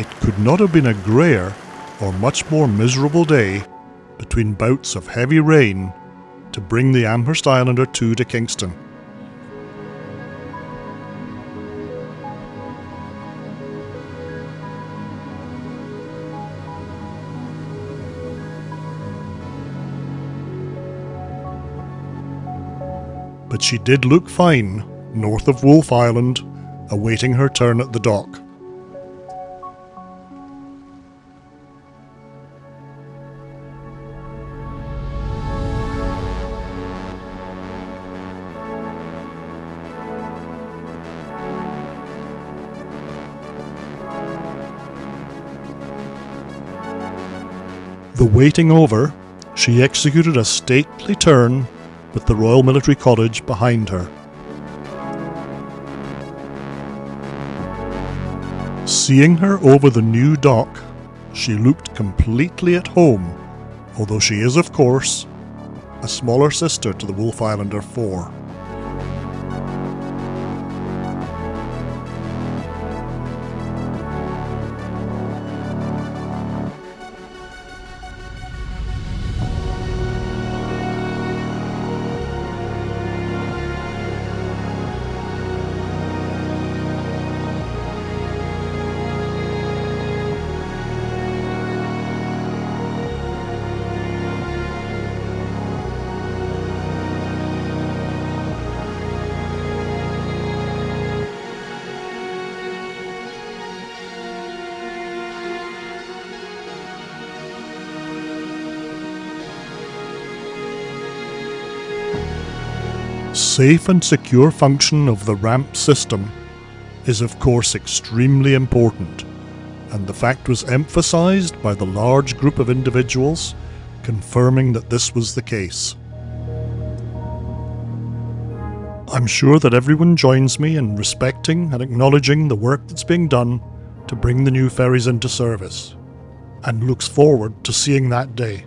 It could not have been a greyer or much more miserable day between bouts of heavy rain to bring the Amherst Islander 2 to Kingston. But she did look fine north of Wolfe Island, awaiting her turn at the dock. The waiting over, she executed a stately turn with the Royal Military College behind her. Seeing her over the new dock, she looked completely at home, although she is, of course, a smaller sister to the Wolfe Islander 4. The safe and secure function of the ramp system is of course extremely important, and the fact was emphasized by the large group of individuals confirming that this was the case. I'm sure that everyone joins me in respecting and acknowledging the work that's being done to bring the new ferries into service, and looks forward to seeing that day.